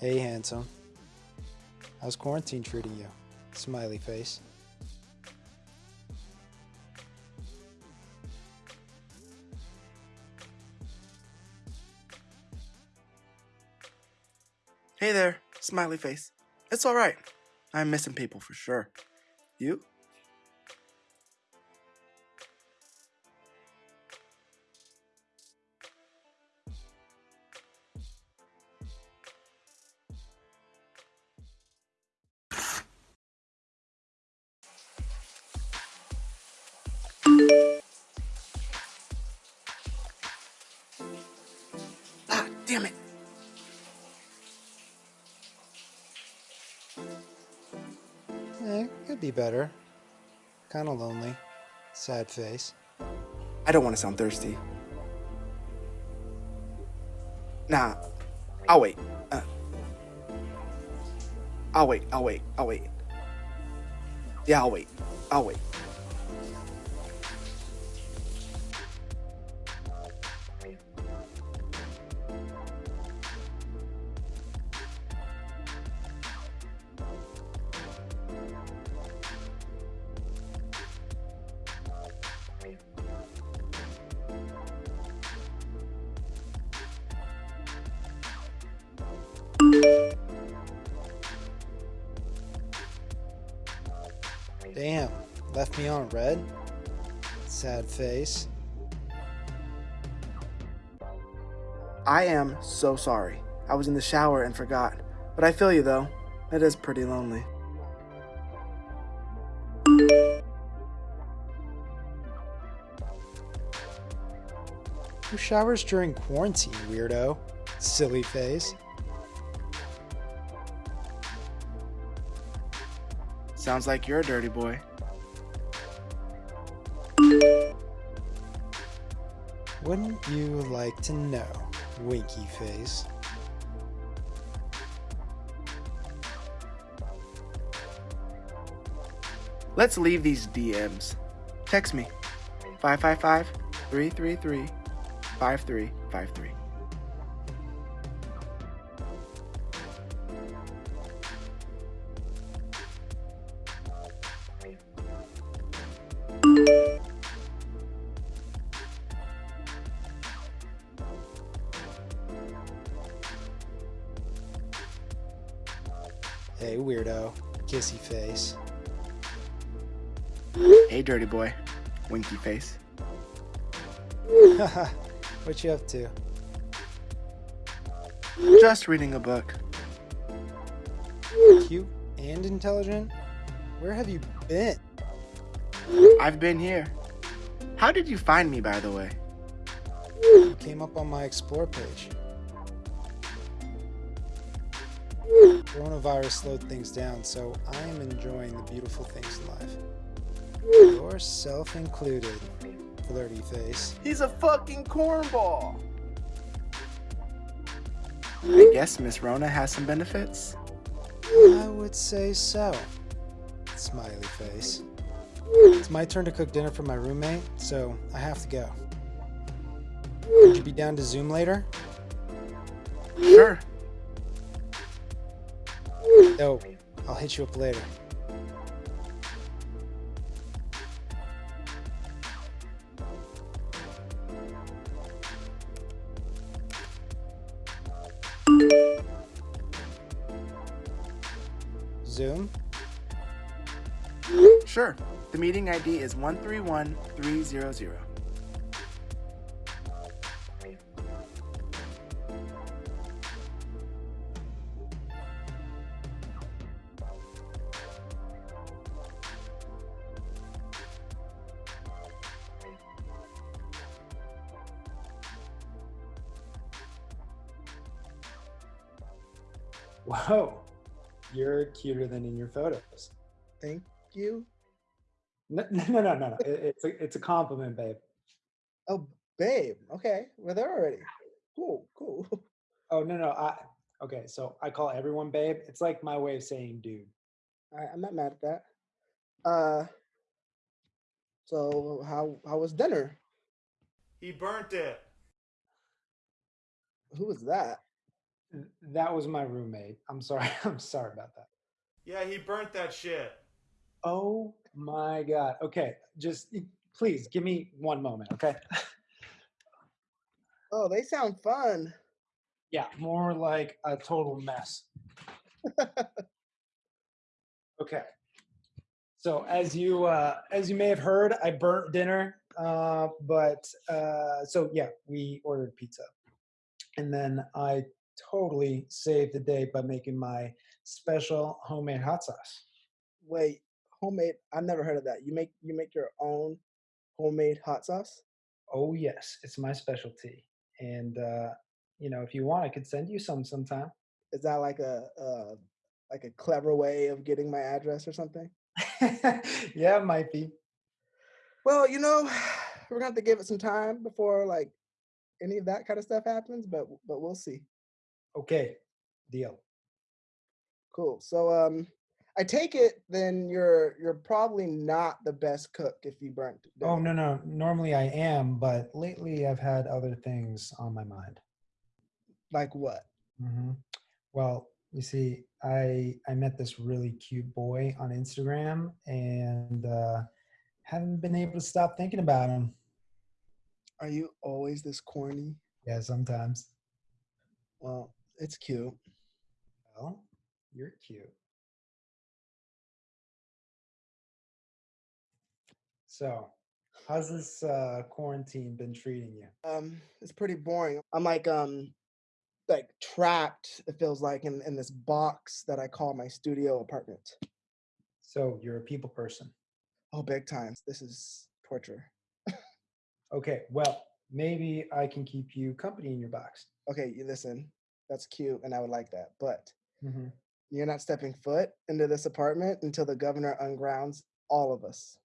Hey, handsome. How's quarantine treating you? Smiley face. Hey there, smiley face. It's alright. I'm missing people for sure. You? Damn it. Eh, could be better. Kinda lonely. Sad face. I don't want to sound thirsty. Nah, I'll wait. Uh, I'll wait, I'll wait, I'll wait. Yeah, I'll wait. I'll wait. Me on red? Sad face. I am so sorry. I was in the shower and forgot. But I feel you though. It is pretty lonely. Who showers during quarantine, weirdo? Silly face. Sounds like you're a dirty boy. Wouldn't you like to know, winky face? Let's leave these DMs. Text me 555 333 5353. Kissy face. Hey, dirty boy. Winky face. what you up to? Just reading a book. Cute and intelligent? Where have you been? I've been here. How did you find me, by the way? You came up on my explore page. Coronavirus slowed things down, so I am enjoying the beautiful things in life. Yourself included, flirty face. He's a fucking cornball. I guess Miss Rona has some benefits. I would say so. Smiley face. It's my turn to cook dinner for my roommate, so I have to go. Would you be down to Zoom later? Sure. No, I'll hit you up later. Zoom? Sure. The meeting ID is 131300. You're cuter than in your photos. Thank you. No, no, no, no, no. It's a, it's a compliment, babe. Oh, babe. Okay, we're there already. Cool, cool. Oh no, no. I okay. So I call everyone babe. It's like my way of saying dude. All right, I'm not mad at that. Uh, so how how was dinner? He burnt it. Who was that? That was my roommate. I'm sorry. I'm sorry about that. Yeah, he burnt that shit. Oh my god. Okay, just please give me one moment, okay? Oh, they sound fun. Yeah, more like a total mess. okay. So as you uh, as you may have heard, I burnt dinner. Uh, but uh, so yeah, we ordered pizza, and then I totally saved the day by making my special homemade hot sauce. Wait, homemade? I've never heard of that. You make you make your own homemade hot sauce? Oh yes, it's my specialty, and uh, you know if you want, I could send you some sometime. Is that like a uh, like a clever way of getting my address or something? yeah, it might be. Well, you know, we're gonna have to give it some time before like any of that kind of stuff happens, but but we'll see. Okay, deal. Cool. So um I take it then you're you're probably not the best cook if you burnt Oh no, no. Normally I am, but lately I've had other things on my mind. Like what? hmm Well, you see, I I met this really cute boy on Instagram, and uh, haven't been able to stop thinking about him. Are you always this corny? Yeah, sometimes. Well, it's cute. Well, you're cute. So, how's this uh, quarantine been treating you? Um, it's pretty boring. I'm like um like trapped, it feels like in, in this box that I call my studio apartment. So, you're a people person. Oh, big time. This is torture. Okay, well, maybe I can keep you company in your box. Okay, you listen. That's cute and I would like that. But hmm you're not stepping foot into this apartment until the governor ungrounds all of us.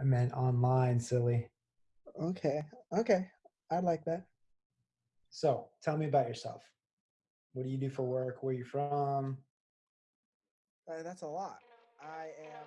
I meant online, silly. Okay. Okay. I like that. So, tell me about yourself. What do you do for work? Where are you from? Uh, that's a lot. I am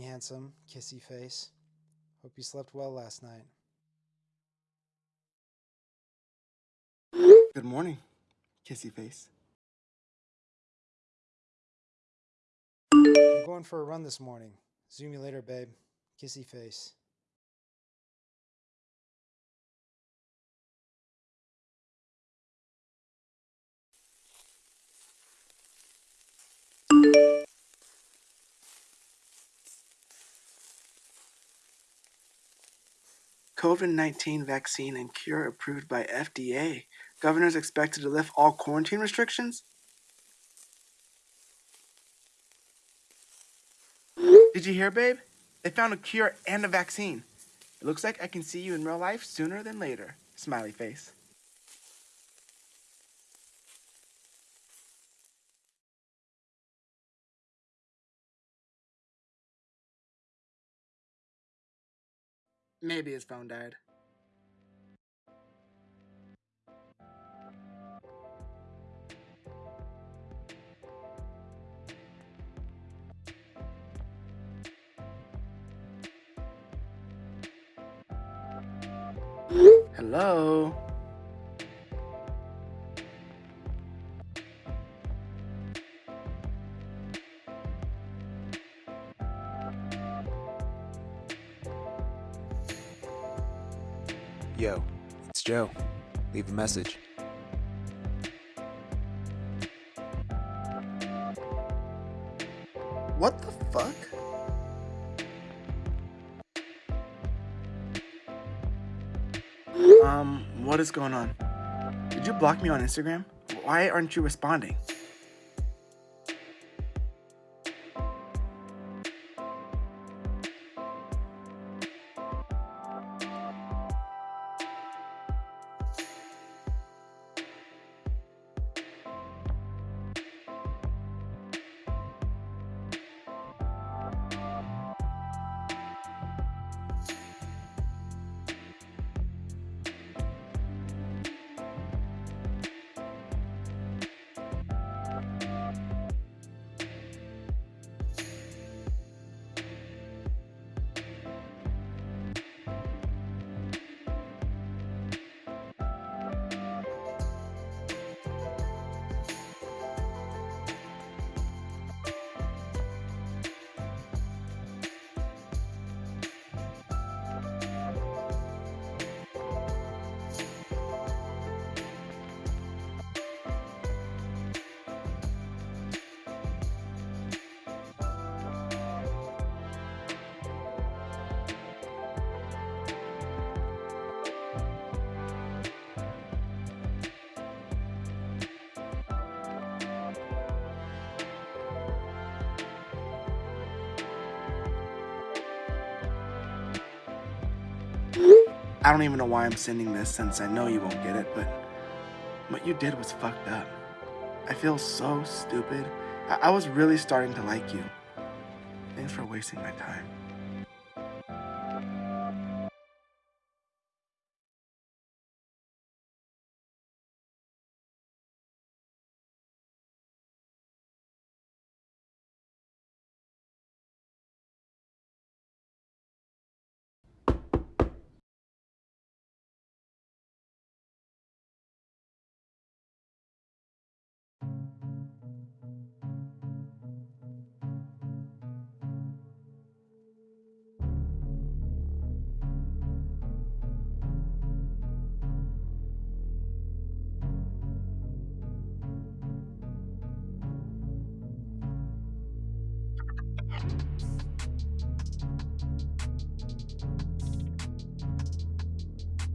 handsome, kissy face. Hope you slept well last night. Good morning, kissy face. I'm going for a run this morning. Zoom you later, babe. Kissy face. COVID 19 vaccine and cure approved by FDA. Governors expected to lift all quarantine restrictions? Did you hear, babe? They found a cure and a vaccine. It looks like I can see you in real life sooner than later. Smiley face. Maybe his phone died. Hello? Yo, it's Joe. Leave a message. What the fuck? Um, what is going on? Did you block me on Instagram? Why aren't you responding? I don't even know why I'm sending this since I know you won't get it, but what you did was fucked up. I feel so stupid. I, I was really starting to like you. Thanks for wasting my time.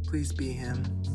Please be him.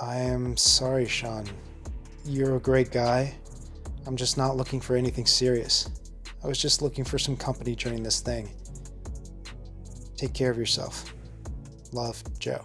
I am sorry, Sean. You're a great guy. I'm just not looking for anything serious. I was just looking for some company during this thing. Take care of yourself. Love, Joe.